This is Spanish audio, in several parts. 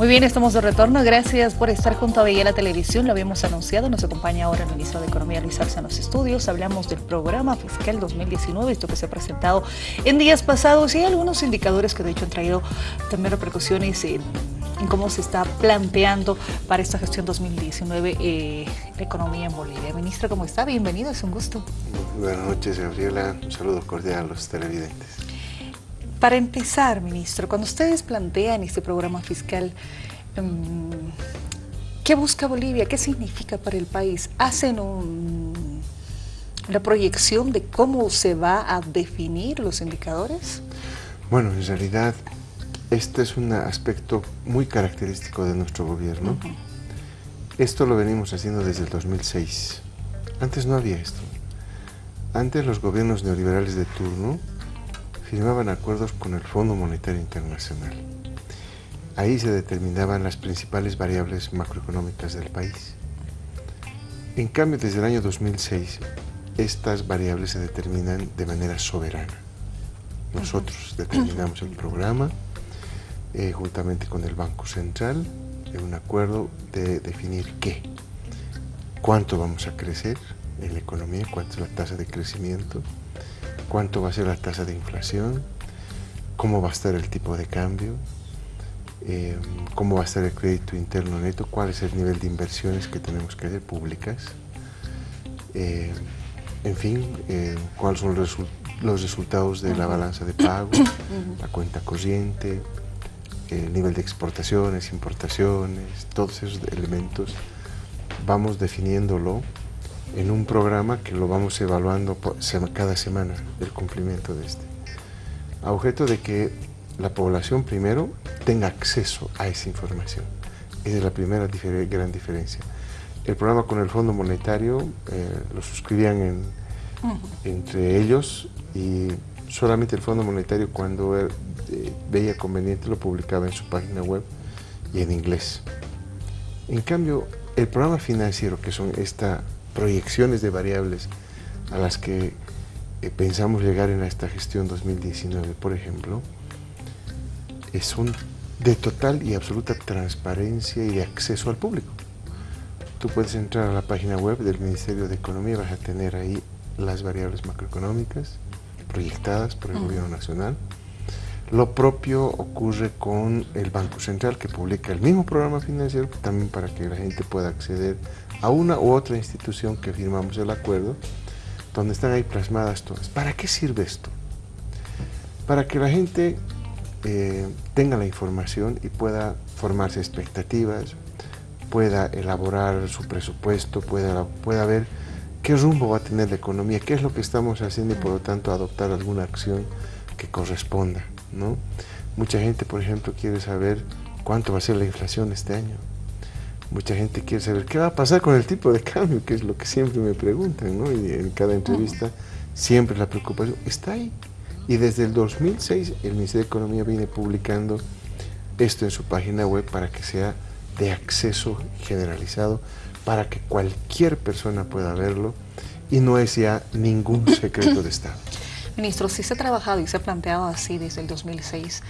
Muy bien, estamos de retorno. Gracias por estar junto a la Televisión. Lo habíamos anunciado. Nos acompaña ahora el ministro de Economía, Luis Arce, en los estudios. Hablamos del programa fiscal 2019, esto que se ha presentado en días pasados. Y hay algunos indicadores que de hecho han traído también repercusiones en, cómo se está planteando para esta gestión 2019 eh, la economía en Bolivia. Ministro, ¿cómo está? Bienvenido, es un gusto. Buenas noches, Gabriela. Un saludo cordial a los televidentes. Para empezar, ministro, cuando ustedes plantean este programa fiscal, em, ¿qué busca Bolivia? ¿Qué significa para el país? ¿Hacen una proyección de cómo se va a definir los indicadores? Bueno, en realidad, este es un aspecto muy característico de nuestro gobierno. Esto lo venimos haciendo desde el 2006. Antes no había esto. Antes los gobiernos neoliberales de turno firmaban acuerdos con el Fondo Monetario Internacional. Ahí se determinaban las principales variables macroeconómicas del país. En cambio, desde el año 2006, estas variables se determinan de manera soberana. Nosotros determinamos el programa eh, juntamente con el Banco Central en un acuerdo de definir qué, cuánto vamos a crecer en la economía, cuánto es la tasa de crecimiento, cuánto va a ser la tasa de inflación, cómo va a estar el tipo de cambio, eh, cómo va a estar el crédito interno neto, cuál es el nivel de inversiones que tenemos que hacer públicas, eh, en fin, eh, cuáles son los, los, resultados de la balanza de pago, la cuenta corriente, el nivel de exportaciones, importaciones, todos esos elementos, vamos definiéndolo en un programa que lo vamos evaluando cada semana, el cumplimiento de este. A objeto de que la población primero tenga acceso a esa información. Esa es la primera gran diferencia. El programa con el Fondo Monetario eh, lo suscribían entre ellos y solamente el Fondo Monetario cuando eh, veía conveniente lo publicaba en su página web y en inglés. En cambio, el programa financiero, que son esta proyecciones de variables a las que eh, pensamos llegar en esta gestión 2019, por ejemplo, son de total y absoluta transparencia y de acceso al público. Tú puedes entrar a la página web del Ministerio de Economía y vas a tener ahí las variables macroeconómicas proyectadas por el Gobierno Nacional. Lo propio ocurre con el Banco Central que publica el mismo programa financiero también para que la gente pueda acceder a una u otra institución que firmamos el acuerdo, donde están ahí plasmadas todas. ¿Para qué sirve esto? Para que la gente eh, tenga la información y pueda formarse expectativas, pueda elaborar su presupuesto, pueda, pueda ver qué rumbo va a tener la economía, qué es lo que estamos haciendo y por lo tanto adoptar alguna acción que corresponda. Mucha gente, por ejemplo, quiere saber cuánto va a ser la inflación este año. Mucha gente quiere saber qué va a pasar con el tipo de cambio, que es lo que siempre me preguntan, ¿no? Y en cada entrevista siempre la preocupación está ahí. Y desde el 2006 el Ministerio de Economía viene publicando esto en su página web para que sea de acceso generalizado, para que cualquier persona pueda verlo y no es ya ningún secreto de Estado. Ministro, si se ha trabajado y se ha planteado así desde el 2006,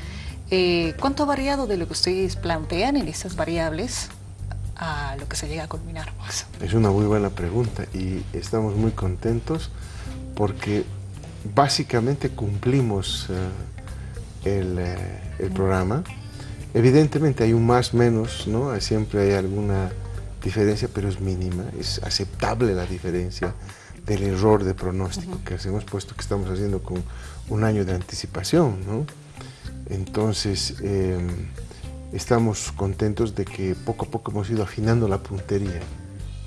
eh, ¿cuánto ha variado de lo que ustedes plantean en estas variables a lo que se llega a culminar? Es una muy buena pregunta y estamos muy contentos porque básicamente cumplimos eh, el, eh, el, programa. Evidentemente hay un más menos, ¿no? siempre hay alguna diferencia, pero es mínima, es aceptable la diferencia del error de pronóstico que hacemos, puesto que estamos haciendo con un año de anticipación. ¿no? Entonces, em, estamos contentos de que poco a poco hemos ido afinando la puntería.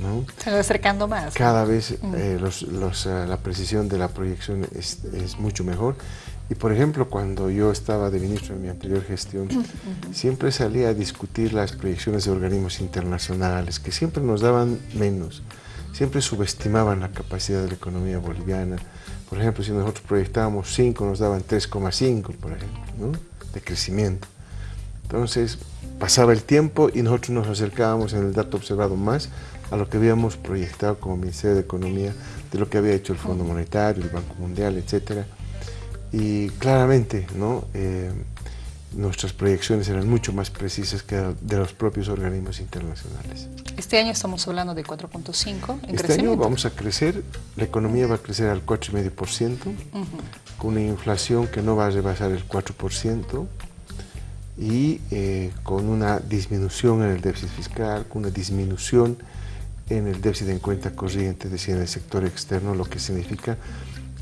¿no? Se va acercando más. Cada vez eh, los, los, eh, la precisión de la proyección es, es, mucho mejor. Y por ejemplo, cuando yo estaba de ministro en mi anterior gestión, siempre salía a discutir las proyecciones de organismos internacionales, que siempre nos daban menos, siempre subestimaban la capacidad de la economía boliviana. Por ejemplo, si nosotros proyectábamos 5, nos daban 3,5, por ejemplo, ¿no? de crecimiento. Entonces pasaba el tiempo y nosotros nos acercábamos en el dato observado más a lo que habíamos proyectado como Ministerio de Economía, de lo que había hecho el Fondo Monetario, el Banco Mundial, etc. Y claramente, ¿no? Eh, nuestras proyecciones eran mucho más precisas que de los propios organismos internacionales. Este año estamos hablando de 4.5 en Este año vamos a crecer, la economía va a crecer al 4,5%, con una inflación que no va a rebasar el 4%, y eh, con una disminución en el déficit fiscal, con una disminución en el déficit en cuenta corriente, es decir, en el sector externo, lo que significa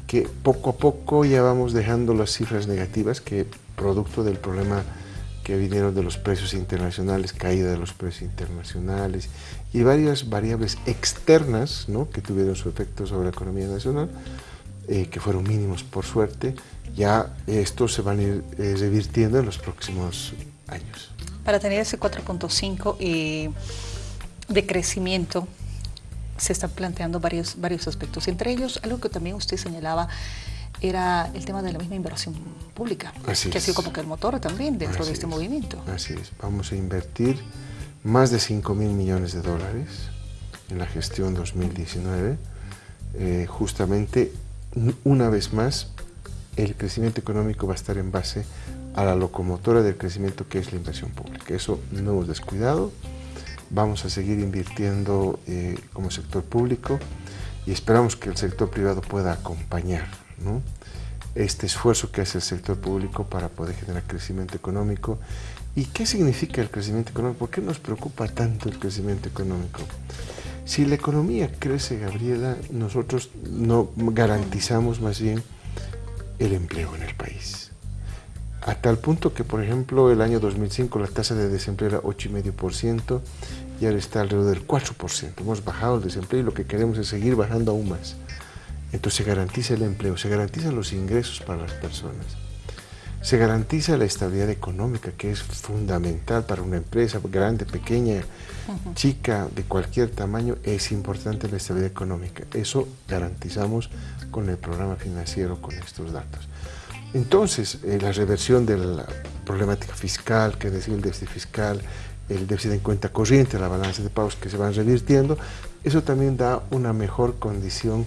que poco a poco ya vamos dejando las cifras negativas que producto del problema que vinieron de los precios internacionales, caída de los precios internacionales y varias variables externas ¿no? que tuvieron su efecto sobre la economía nacional, eh, que fueron mínimos por suerte, ya estos se van a ir eh, revirtiendo en los próximos años. Para tener ese 4.5 eh, de crecimiento, se están planteando varios, varios aspectos, entre ellos algo que también usted señalaba era el tema de la misma inversión pública, que ha sido como que el motor también dentro de este movimiento. Así es, vamos a invertir más de 5 mil millones de dólares en la gestión 2019, eh, justamente una vez más el crecimiento económico va a estar en base a la locomotora del crecimiento que es la inversión pública. Eso no hemos descuidado, vamos a seguir invirtiendo eh, como sector público y esperamos que el sector privado pueda acompañar este esfuerzo que hace el sector público para poder generar crecimiento económico. ¿Y qué significa el crecimiento económico? ¿Por qué nos preocupa tanto el crecimiento económico? Si la economía crece, Gabriela, nosotros no garantizamos más bien el empleo en el país. A tal punto que, por ejemplo, el año 2005 la tasa de desempleo era 8,5% y ahora está alrededor del 4%. Hemos bajado el desempleo y lo que queremos es seguir bajando aún más. Entonces se garantiza el empleo, se garantizan los ingresos para las personas, se garantiza la estabilidad económica, que es fundamental para una empresa grande, pequeña, chica, de cualquier tamaño, es importante la estabilidad económica. Eso garantizamos con el programa financiero, con estos datos. Entonces, eh, la reversión de la problemática fiscal, que es decir, el déficit fiscal, el déficit en cuenta corriente, la balanza de pagos que se van revirtiendo, eso también da una mejor condición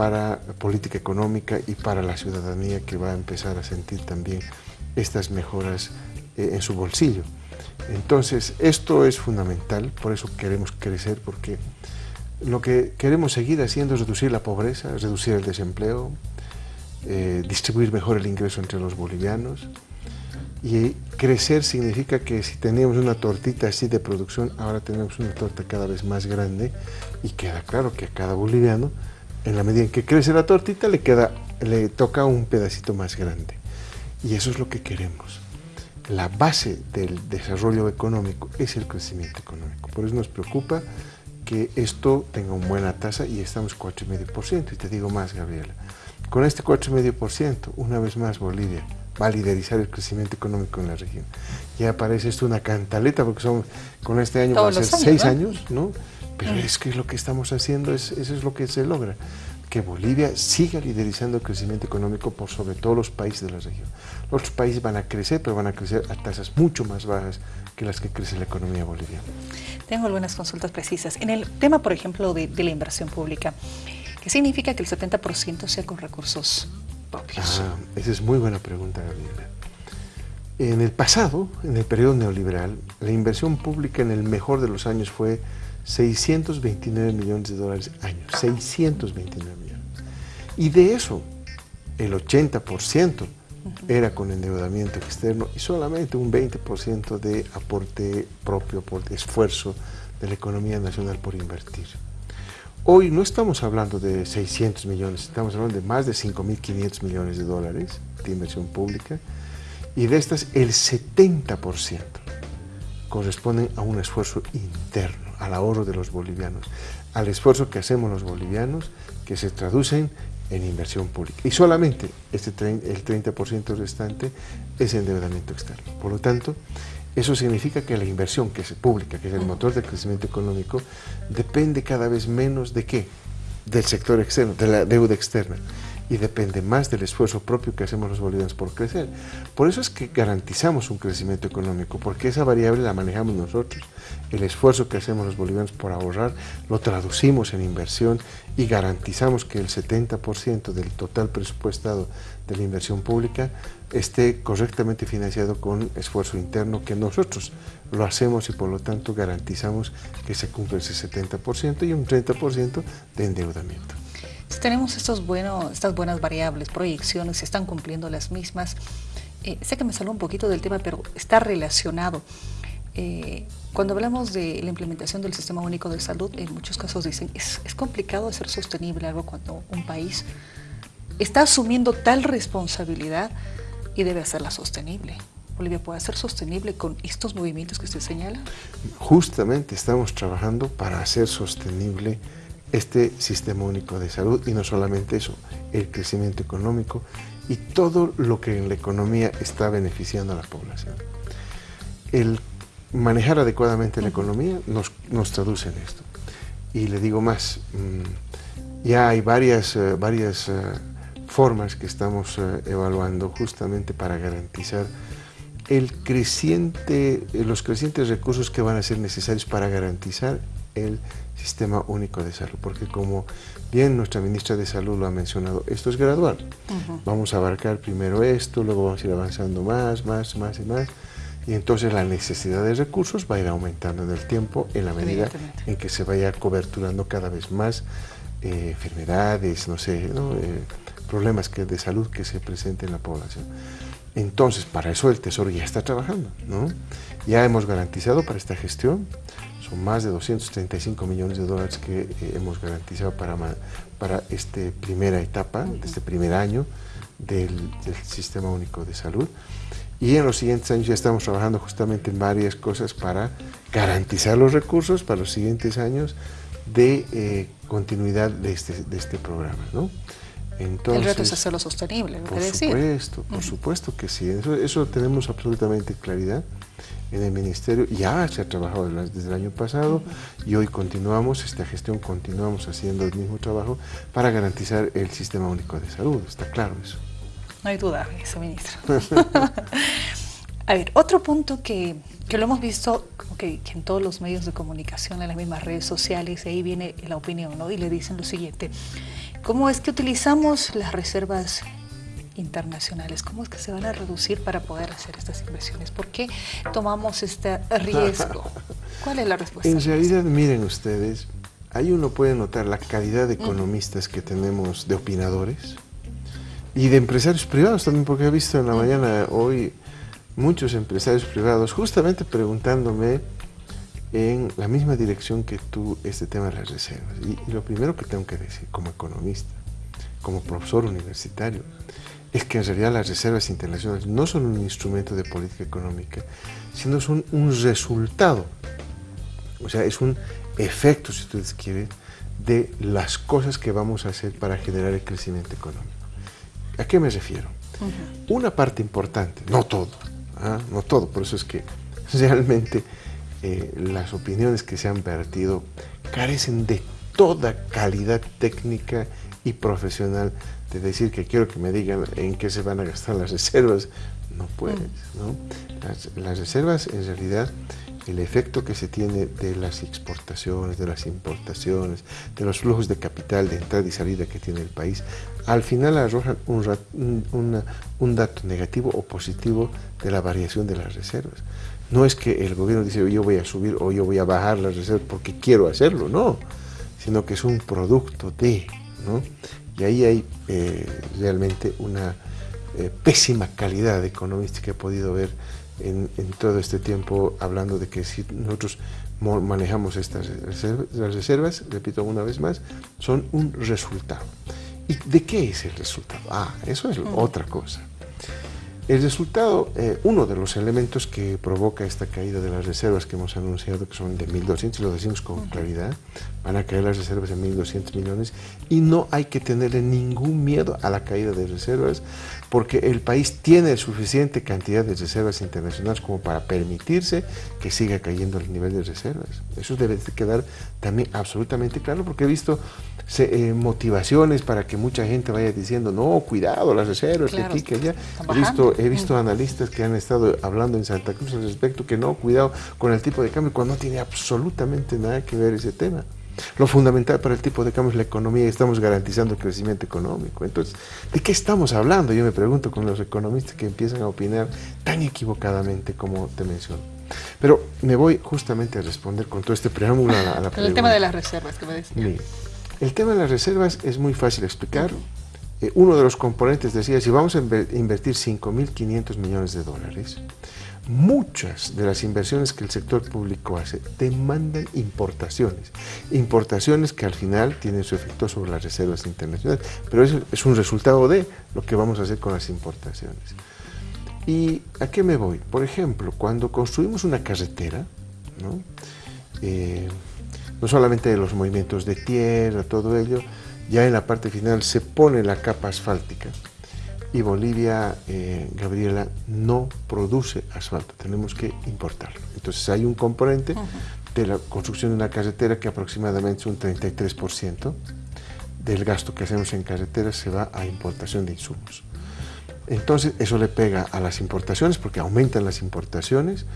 para política económica y para la ciudadanía que va a empezar a sentir también estas mejoras eh, en su bolsillo. Entonces, esto es fundamental, por eso queremos crecer, porque lo que queremos seguir haciendo es reducir la pobreza, reducir el desempleo, eh, distribuir mejor el ingreso entre los bolivianos. Y crecer significa que si teníamos una tortita así de producción, ahora tenemos una torta cada vez más grande y queda claro que a cada boliviano, en la medida en que crece la tortita, le, queda, le toca un pedacito más grande. Y eso es lo que queremos. La base del desarrollo económico es el crecimiento económico. Por eso nos preocupa que esto tenga una buena tasa y estamos 4,5%. Y te digo más, Gabriela, con este 4,5%, una vez más Bolivia va a liderizar el crecimiento económico en la región. Ya parece esto una cantaleta, porque son, con este año va a ser seis años, ¿no? Pero es que lo que estamos haciendo, es, eso es lo que se logra, que Bolivia siga liderizando el crecimiento económico por sobre todos los países de la región. Los otros países van a crecer, pero van a crecer a tasas mucho más bajas que las que crece la economía boliviana. Tengo algunas consultas precisas. En el tema, por ejemplo, de, la inversión pública, ¿qué significa que el 70% sea con recursos propios? Ah, esa es muy buena pregunta, Gabriela. En el pasado, en el periodo neoliberal, la inversión pública en el mejor de los años fue 629 millones de dólares año, 629 millones. Y de eso, el 80% era con endeudamiento externo y solamente un 20% de aporte propio, por esfuerzo de la economía nacional por invertir. Hoy no estamos hablando de 600 millones, estamos hablando de más de 5.500 millones de dólares de inversión pública y de estas el 70% corresponden a un esfuerzo interno, al ahorro de los bolivianos, al esfuerzo que hacemos los bolivianos que se traducen en inversión pública. Y solamente este el 30% restante es endeudamiento externo. Por lo tanto, eso significa que la inversión que es pública, que es el motor del crecimiento económico, depende cada vez menos de qué? Del sector externo, de la deuda externa. Y depende más del esfuerzo propio que hacemos los bolivianos por crecer. Por eso es que garantizamos un crecimiento económico, porque esa variable la manejamos nosotros. El esfuerzo que hacemos los bolivianos por ahorrar lo traducimos en inversión y garantizamos que el 70% del total presupuestado de la inversión pública esté correctamente financiado con esfuerzo interno que nosotros lo hacemos y por lo tanto garantizamos que se cumple ese 70% y un 30% de endeudamiento. Tenemos estos bueno, estas buenas variables, proyecciones, se están cumpliendo las mismas, eh, sé que me salió un poquito del tema, pero está relacionado. Eh, cuando hablamos de la implementación del Sistema Único de Salud, en muchos casos dicen, es, es complicado hacer sostenible algo cuando un país está asumiendo tal responsabilidad y debe hacerla sostenible. Bolivia puede ser sostenible con estos movimientos que usted señala? Justamente estamos trabajando para hacer sostenible este sistema único de salud y no solamente eso, el crecimiento económico y todo lo que en la economía está beneficiando a la población. El manejar adecuadamente la economía nos, nos traduce en esto. Y le digo más, mm, ya hay varias, eh, varias eh, formas que estamos eh, evaluando justamente para garantizar el creciente, los crecientes recursos que van a ser necesarios para garantizar el sistema único de salud, porque como bien nuestra ministra de Salud lo ha mencionado, esto es gradual. Vamos a abarcar primero esto, luego vamos a ir avanzando más, más, más y más, y entonces la necesidad de recursos va a ir aumentando en el tiempo en la medida en que se vaya coberturando cada vez más eh, enfermedades, no sé, eh, problemas que, de salud que se presenten en la población. Entonces, para eso el Tesoro ya está trabajando, ¿no? Ya hemos garantizado para esta gestión, son más de 235 millones de dólares que eh, hemos garantizado para, para esta primera etapa, de este primer año del, Sistema Único de Salud. Y en los siguientes años ya estamos trabajando justamente en varias cosas para garantizar los recursos para los siguientes años de eh, continuidad de este, de este programa, ¿no? el reto es hacerlo sostenible, por supuesto, por supuesto que sí. Eso, eso tenemos absolutamente claridad en el Ministerio. Ya se ha trabajado desde el año pasado y hoy continuamos, esta gestión continuamos haciendo el mismo trabajo para garantizar el Sistema Único de Salud. Está claro eso. No hay duda, eso, ministro. A ver, otro punto que, que lo hemos visto que, en todos los medios de comunicación, en las mismas redes sociales, ahí viene la opinión, ¿no? Y le dicen lo siguiente, ¿Cómo es que utilizamos las reservas internacionales? ¿Cómo es que se van a reducir para poder hacer estas inversiones? ¿Por qué tomamos este riesgo? ¿Cuál es la respuesta? En realidad, miren ustedes, ahí uno puede notar la calidad de economistas que tenemos, de opinadores, y de empresarios privados también, porque he visto en la mañana hoy muchos empresarios privados justamente preguntándome en la misma dirección que tú este tema de las reservas. Y, lo primero que tengo que decir como economista, como profesor universitario, es que en realidad las reservas internacionales no son un instrumento de política económica, sino son un resultado, o sea, es un efecto, si ustedes quieren, de las cosas que vamos a hacer para generar el crecimiento económico. ¿A qué me refiero? Una parte importante, no todo, ¿ah? no todo, por eso es que realmente eh, las opiniones que se han vertido carecen de toda calidad técnica y profesional de decir que quiero que me digan en qué se van a gastar las reservas. No puedes, ¿no? Las, reservas, en realidad, el efecto que se tiene de las exportaciones, de las importaciones, de los flujos de capital de entrada y salida que tiene el país, al final arrojan un, un dato negativo o positivo de la variación de las reservas. No es que el gobierno dice yo voy a subir o yo voy a bajar las reservas porque quiero hacerlo, no, sino que es un producto de, ¿no? Y ahí hay eh, realmente una eh, pésima calidad económica que he podido ver en, todo este tiempo hablando de que si nosotros manejamos estas reservas, las reservas, repito una vez más, son un resultado. ¿Y de qué es el resultado? Ah, eso es otra cosa. El resultado, eh, uno de los elementos que provoca esta caída de las reservas que hemos anunciado, que son de 1.200, y lo decimos con claridad, van a caer las reservas en 1.200 millones y no hay que tenerle ningún miedo a la caída de reservas porque el país tiene suficiente cantidad de reservas internacionales como para permitirse que siga cayendo el nivel de reservas. Eso debe quedar también absolutamente claro porque he visto eh, motivaciones para que mucha gente vaya diciendo, no, cuidado, las reservas, que aquí, que allá. He visto, he visto analistas que han estado hablando en Santa Cruz al respecto, que no, cuidado con el tipo de cambio, cuando no tiene absolutamente nada que ver ese tema. Lo fundamental para el tipo de cambio es la economía y estamos garantizando el crecimiento económico. Entonces, ¿de qué estamos hablando? Yo me pregunto con los economistas que empiezan a opinar tan equivocadamente como te menciono. Pero me voy justamente a responder con todo este preámbulo a la, pregunta. El tema de las reservas que me decía. El tema de las reservas es muy fácil de explicar. Eh, uno de los componentes decía, si vamos a invertir 5.500 millones de dólares, muchas de las inversiones que el sector público hace demandan importaciones. Importaciones que al final tienen su efecto sobre las reservas internacionales, pero eso es un resultado de lo que vamos a hacer con las importaciones. ¿Y a qué me voy? Por ejemplo, cuando construimos una carretera, ¿no? Eh, no solamente de los movimientos de tierra, todo ello, ya en la parte final se pone la capa asfáltica y Bolivia, eh, Gabriela, no produce asfalto, tenemos que importarlo. Entonces hay un componente de la construcción de una carretera que aproximadamente es un 33% del gasto que hacemos en carreteras se va a importación de insumos. Entonces eso le pega a las importaciones porque aumentan las importaciones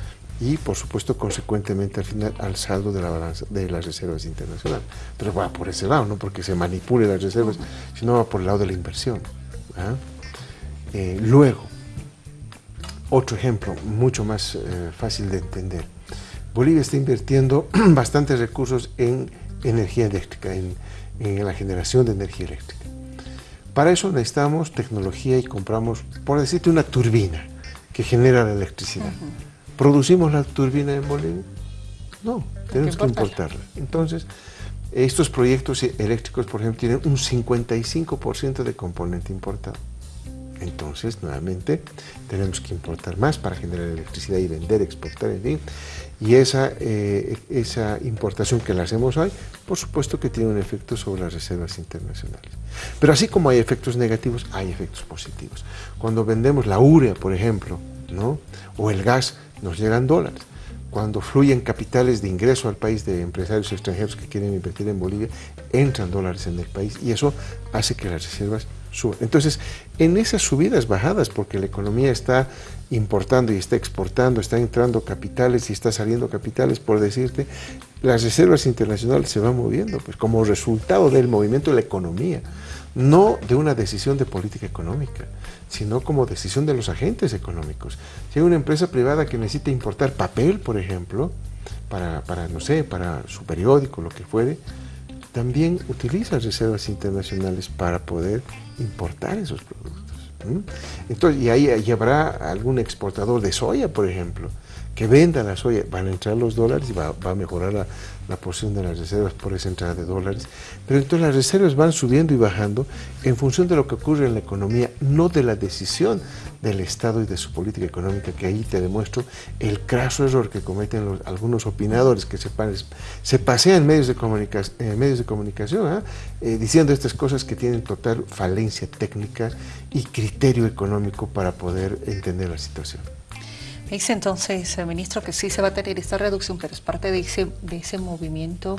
y por supuesto consecuentemente al final al saldo de la balanza de las reservas internacionales. Pero va por ese lado, no porque se manipule las reservas, sino va por el lado de la inversión. ¿ah? Eh, luego, otro ejemplo mucho más eh, fácil de entender. Bolivia está invirtiendo bastantes recursos en energía eléctrica, en, la generación de energía eléctrica. Para eso necesitamos tecnología y compramos, por decirte, una turbina que genera la electricidad. ¿Producimos la turbina en Bolivia? No, tenemos que, importarla. Entonces, estos proyectos eléctricos, por ejemplo, tienen un 55% de componente importado. Entonces, nuevamente, tenemos que importar más para generar electricidad y vender, exportar, en fin. Y esa, eh, esa importación que la hacemos hoy, por supuesto que tiene un efecto sobre las reservas internacionales. Pero así como hay efectos negativos, hay efectos positivos. Cuando vendemos la urea, por ejemplo, ¿no? o el gas, nos llegan dólares. Cuando fluyen capitales de ingreso al país de empresarios extranjeros que quieren invertir en Bolivia, entran dólares en el país y eso hace que las reservas suban. Entonces, en esas subidas, bajadas, porque la economía está importando y está exportando, está entrando capitales y está saliendo capitales, por decirte, las reservas internacionales se van moviendo, pues como resultado del movimiento de la economía, no de una decisión de política económica sino como decisión de los agentes económicos. Si hay una empresa privada que necesita importar papel, por ejemplo, para, para no sé, para su periódico, lo que fuere, también utiliza reservas internacionales para poder importar esos productos. Entonces, y ahí, habrá algún exportador de soya, por ejemplo, que venda la soya, van a entrar los dólares y va, a mejorar la, la, posición de las reservas por esa entrada de dólares. Pero entonces las reservas van subiendo y bajando en función de lo que ocurre en la economía, no de la decisión del Estado y de su política económica, que ahí te demuestro el craso error que cometen algunos opinadores que se, se pasean medios de, comunicación, medios de comunicación ¿ah? eh, diciendo estas cosas que tienen total falencia técnica y criterio económico para poder entender la situación. Dice entonces, ministro, que sí se va a tener esta reducción, pero es parte de ese, de ese movimiento.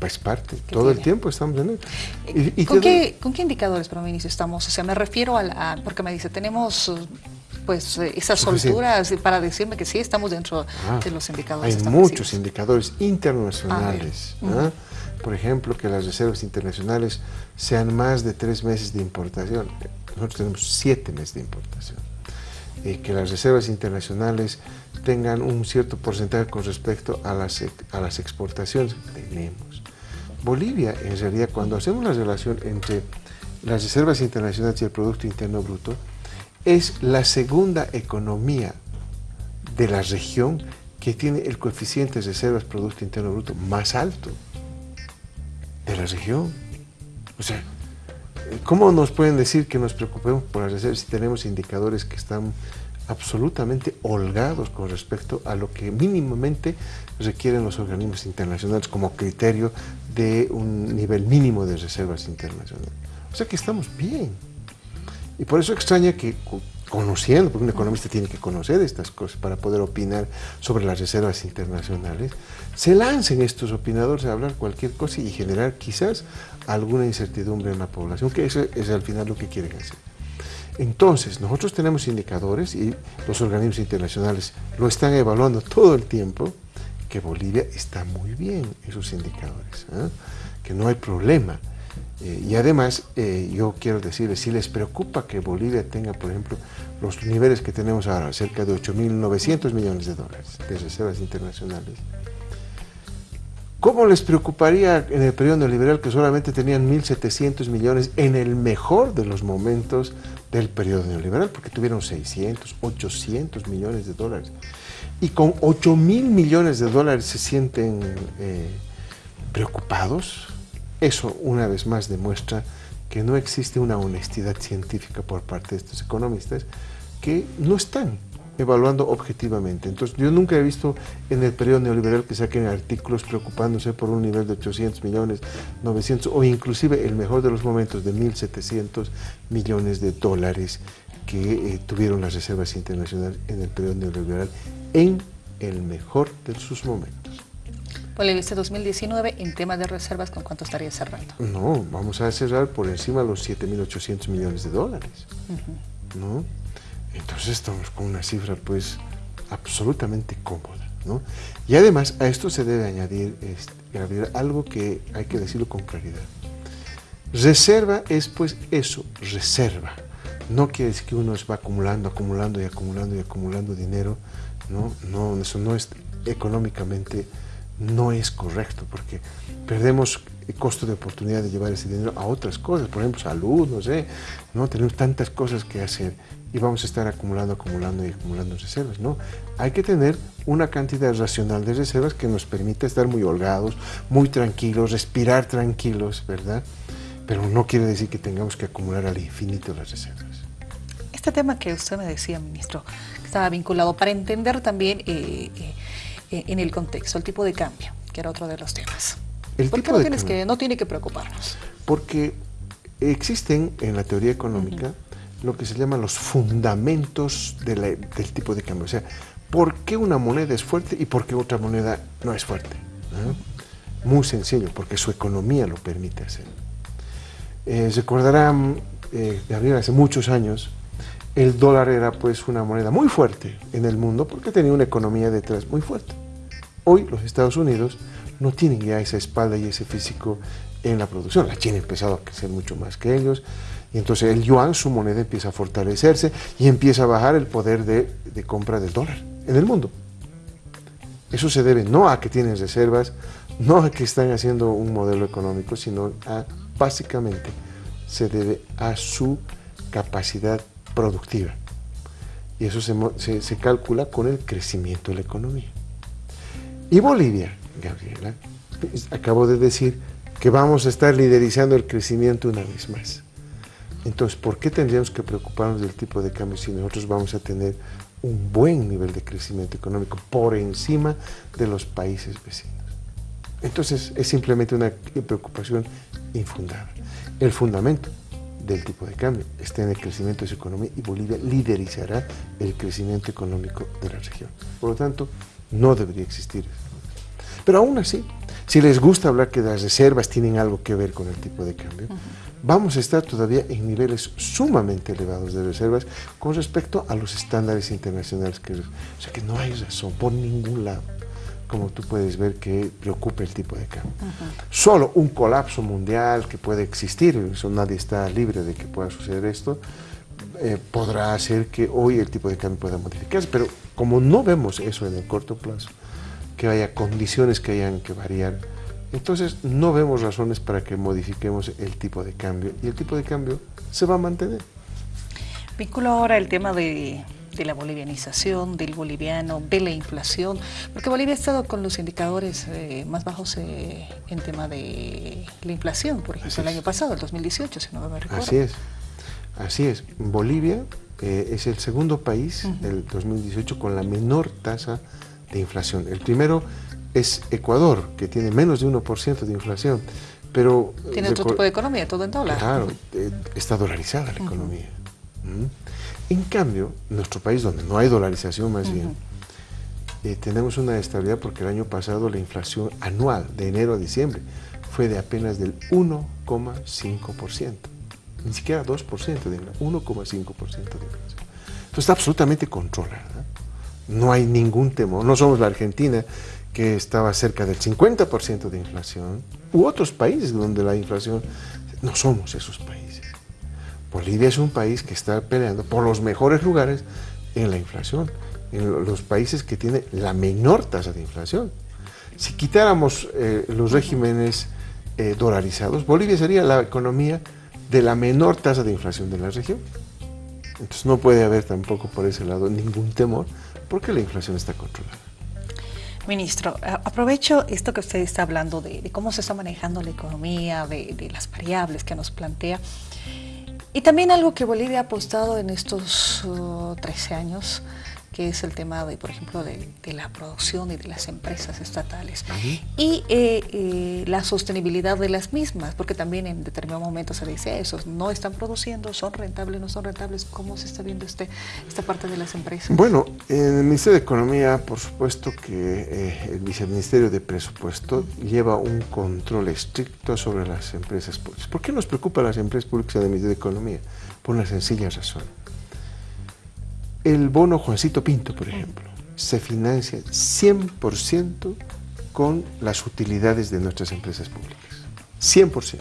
Es, parte, todo el tiempo estamos en él. ¿Con, qué, ¿Con qué indicadores, pero ministro, estamos? O sea, me refiero a, porque me dice, tenemos pues esas solturas para decirme que sí estamos dentro ah, de los indicadores. Hay muchos indicadores internacionales. ¿ah? Por ejemplo, que las reservas internacionales sean más de tres meses de importación. Nosotros tenemos siete meses de importación. Eh, que las reservas internacionales tengan un cierto porcentaje con respecto a las, a las exportaciones que tenemos. Bolivia, en realidad, cuando hacemos la relación entre las reservas internacionales y el Producto Interno Bruto, es la segunda economía de la región que tiene el coeficiente de reservas Producto Interno Bruto más alto de la región. O sea, ¿Cómo nos pueden decir que nos preocupemos por las reservas si tenemos indicadores que están absolutamente holgados con respecto a lo que mínimamente requieren los organismos internacionales como criterio de un nivel mínimo de reservas internacionales. O sea que estamos bien. Y por eso extraña que conociendo, porque un economista tiene que conocer estas cosas para poder opinar sobre las reservas internacionales, se lancen estos opinadores a hablar cualquier cosa y generar quizás alguna incertidumbre en la población, que eso es al final lo que quieren hacer. Entonces, nosotros tenemos indicadores y los organismos internacionales lo están evaluando todo el tiempo, que Bolivia está muy bien esos indicadores, ¿eh? que no hay problema. Eh, y además, eh, yo quiero decirles, si les preocupa que Bolivia tenga, por ejemplo, los niveles que tenemos ahora, cerca de 8.900 millones de dólares de reservas internacionales, ¿Cómo les preocuparía en el periodo neoliberal que solamente tenían 1.700 millones en el mejor de los momentos del periodo neoliberal? Porque tuvieron 600, 800 millones de dólares. Y con 8 mil millones de dólares se sienten eh, preocupados. Eso una vez más demuestra que no existe una honestidad científica por parte de estos economistas que no están evaluando objetivamente. Entonces, yo nunca he visto en el periodo neoliberal que saquen artículos preocupándose por un nivel de 800 millones, 900 o inclusive el mejor de los momentos de 1.700 millones de dólares que eh, tuvieron las reservas internacionales en el periodo neoliberal en el mejor de sus momentos. Bolivia este 2019 en tema de reservas, ¿con cuánto estaría cerrando? No, vamos a cerrar por encima de los 7.800 millones de dólares. ¿no? Entonces estamos con una cifra pues absolutamente cómoda. ¿no? Y además a esto se debe añadir este, algo que hay que decirlo con claridad. Reserva es pues eso, reserva. No quiere decir que uno va acumulando, acumulando y acumulando y acumulando dinero. No, no eso no es económicamente no es correcto porque perdemos el costo de oportunidad de llevar ese dinero a otras cosas, por ejemplo salud, no sé, no tenemos tantas cosas que hacer y vamos a estar acumulando, acumulando y acumulando reservas. No, hay que tener una cantidad racional de reservas que nos permita estar muy holgados, muy tranquilos, respirar tranquilos, ¿verdad? Pero no quiere decir que tengamos que acumular al infinito las reservas. Este tema que usted me decía, ministro, estaba vinculado para entender también eh, eh, en el contexto, el tipo de cambio, que era otro de los temas. El ¿Por qué no, tienes que, no tiene que preocuparnos? Porque existen en la teoría económica lo que se llaman los fundamentos del tipo de cambio. O sea, ¿por qué una moneda es fuerte y por qué otra moneda no es fuerte? Muy sencillo, porque su economía lo permite hacer. Eh, recordarán, eh, Gabriel, hace muchos años, el dólar era pues una moneda muy fuerte en el mundo porque tenía una economía detrás muy fuerte. Hoy los Estados Unidos no tienen ya esa espalda y ese físico en la producción. La China ha empezado a crecer mucho más que ellos. Y entonces el yuan, su moneda, empieza a fortalecerse y empieza a bajar el poder de, compra del dólar en el mundo. Eso se debe no a que tienen reservas, no a que están haciendo un modelo económico, sino a, básicamente, se debe a su capacidad productiva. Y eso se, se calcula con el crecimiento de la economía. Y Bolivia, Gabriela, acabo de decir que vamos a estar liderizando el crecimiento una vez más. Entonces, ¿por qué tendríamos que preocuparnos del tipo de cambio si nosotros vamos a tener un buen nivel de crecimiento económico por encima de los países vecinos? Entonces, es simplemente una preocupación infundada. El fundamento del tipo de cambio está en el crecimiento de su economía y Bolivia liderizará el crecimiento económico de la región. Por lo tanto, no debería existir. Pero aún así, si les gusta hablar que las reservas tienen algo que ver con el tipo de cambio, vamos a estar todavía en niveles sumamente elevados de reservas con respecto a los estándares internacionales. Que, o sea que no hay razón por ningún lado, como tú puedes ver, que preocupe el tipo de cambio. Solo un colapso mundial que puede existir, eso nadie está libre de que pueda suceder esto, eh, podrá hacer que hoy el tipo de cambio pueda modificarse, pero como no vemos eso en el corto plazo, que haya condiciones que hayan que variar, entonces no vemos razones para que modifiquemos el tipo de cambio y el tipo de cambio se va a mantener. Vinculo ahora el tema de, la bolivianización, del boliviano, de la inflación, porque Bolivia ha estado con los indicadores eh, más bajos eh, en tema de la inflación, por ejemplo, el año pasado, el 2018, si no me recuerdo. Así es, así es. Bolivia eh, es el segundo país, el 2018, con la menor tasa de inflación. El primero es Ecuador, que tiene menos de 1% de inflación, pero... Tiene otro tipo de economía, todo en dólar. Claro, eh, está dolarizada la economía. En cambio, nuestro país, donde no hay dolarización más bien, eh, tenemos una estabilidad porque el año pasado la inflación anual, de enero a diciembre, fue de apenas del 1,5%. Ni siquiera 2% de inflación, 1,5% de inflación. Entonces está absolutamente controlada. No hay ningún temor. No somos la Argentina, que estaba cerca del 50% de inflación, u otros países donde la inflación... No somos esos países. Bolivia es un país que está peleando por los mejores lugares en la inflación, en los países que tienen la menor tasa de inflación. Si quitáramos eh, los regímenes eh, dolarizados, Bolivia sería la economía de la menor tasa de inflación de la región. Entonces no puede haber tampoco por ese lado ningún temor, porque la inflación está controlada. Ministro, aprovecho esto que usted está hablando de, cómo se está manejando la economía, de, las variables que nos plantea, y también algo que Bolivia ha apostado en estos 13 años, que es el tema de, por ejemplo, de, la producción y de las empresas estatales. Y eh, eh, la sostenibilidad de las mismas, porque también en determinado momento se dice eso, no están produciendo, son rentables, no son rentables. ¿Cómo se está viendo este, esta parte de las empresas? Bueno, en el Ministerio de Economía, por supuesto que eh, el Viceministerio de Presupuesto lleva un control estricto sobre las empresas públicas. ¿Por qué nos preocupa las empresas públicas en el Ministerio de Economía? Por una sencilla razón el bono Juancito Pinto, por ejemplo, se financia 100% con las utilidades de nuestras empresas públicas. 100%.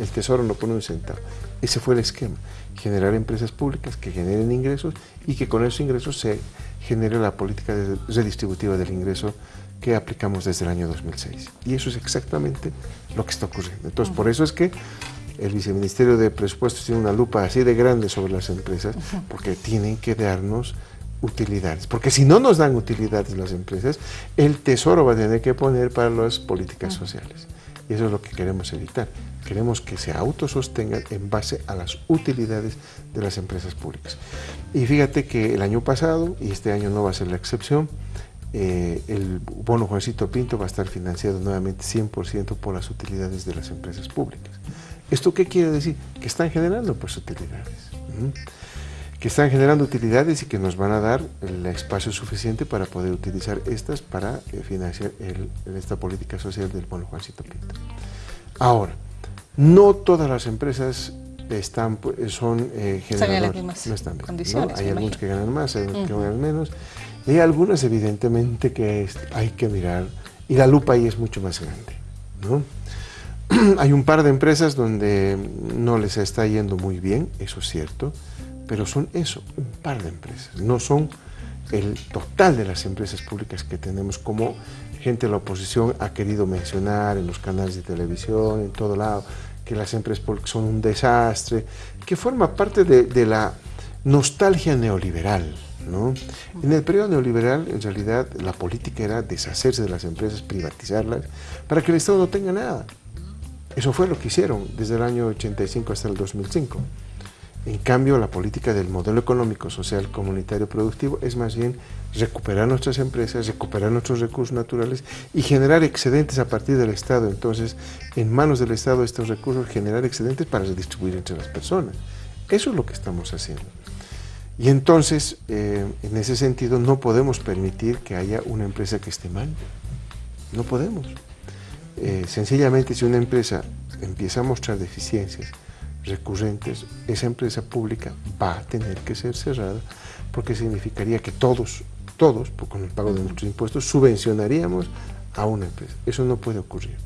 El Tesoro no pone un centavo. Ese fue el esquema. Generar empresas públicas que generen ingresos y que con esos ingresos se genere la política redistributiva del ingreso que aplicamos desde el año 2006. Y eso es exactamente lo que está ocurriendo. Entonces, por eso es que el viceministerio de presupuestos tiene una lupa así de grande sobre las empresas porque tienen que darnos utilidades. Porque si no nos dan utilidades las empresas, el tesoro va a tener que poner para las políticas sociales. Y eso es lo que queremos evitar. Queremos que se autosostengan en base a las utilidades de las empresas públicas. Y fíjate que el año pasado, y este año no va a ser la excepción, eh, el bono Juancito Pinto va a estar financiado nuevamente 100% por las utilidades de las empresas públicas. ¿Esto qué quiere decir? Que están generando pues utilidades. Que están generando utilidades y que nos van a dar el espacio suficiente para poder utilizar estas para eh, financiar esta política social del bono Juancito Pinto. Ahora, no todas las empresas están, pues, son eh, generadoras. No están condiciones, Hay algunos que ganan más, hay algunos que ganan menos. Y hay algunas evidentemente que hay que mirar y la lupa ahí es mucho más grande. ¿no? Hay un par de empresas donde no les está yendo muy bien, eso es cierto, pero son eso, un par de empresas, no son el total de las empresas públicas que tenemos, como gente de la oposición ha querido mencionar en los canales de televisión, en todo lado, que las empresas públicas son un desastre, que forma parte de, la nostalgia neoliberal. ¿no? En el periodo neoliberal, en realidad, la política era deshacerse de las empresas, privatizarlas, para que el Estado no tenga nada. Eso fue lo que hicieron desde el año 85 hasta el 2005. En cambio, la política del modelo económico, social, comunitario, productivo es más bien recuperar nuestras empresas, recuperar nuestros recursos naturales y generar excedentes a partir del Estado. Entonces, en manos del Estado estos recursos, generar excedentes para redistribuir entre las personas. Eso es lo que estamos haciendo. Y entonces, eh, en ese sentido, no podemos permitir que haya una empresa que esté mal. No podemos. Eh, sencillamente si una empresa empieza a mostrar deficiencias recurrentes, esa empresa pública va a tener que ser cerrada porque significaría que todos, todos, con el pago de nuestros impuestos, subvencionaríamos a una empresa. Eso no puede ocurrir.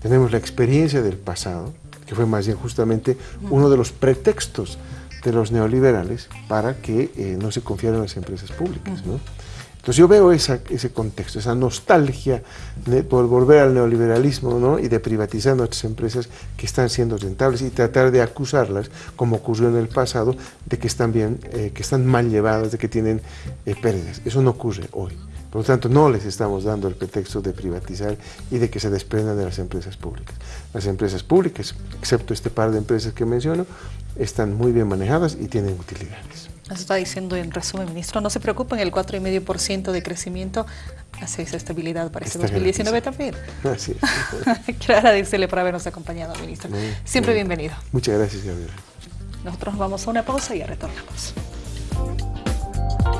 Tenemos la experiencia del pasado, que fue más bien justamente uno de los pretextos de los neoliberales para que eh, no se confiaran en las empresas públicas. ¿no? Entonces yo veo ese contexto, esa nostalgia de, por volver al neoliberalismo ¿no? y de privatizar nuestras empresas que están siendo rentables y tratar de acusarlas, como ocurrió en el pasado, de que están, bien, eh, que están mal llevadas, de que tienen eh, pérdidas. Eso no ocurre hoy. Por lo tanto, no les estamos dando el pretexto de privatizar y de que se desprendan de las empresas públicas. Las empresas públicas, excepto este par de empresas que menciono, están muy bien manejadas y tienen utilidades. Eso está diciendo en resumen, ministro. No se preocupen, el 4,5% de crecimiento hace esa estabilidad para este 2019 también. Es. Quiero agradecerle por habernos acompañado, ministro. Siempre bienvenido. Muchas gracias, Gabriela. Nosotros vamos a una pausa y ya retornamos.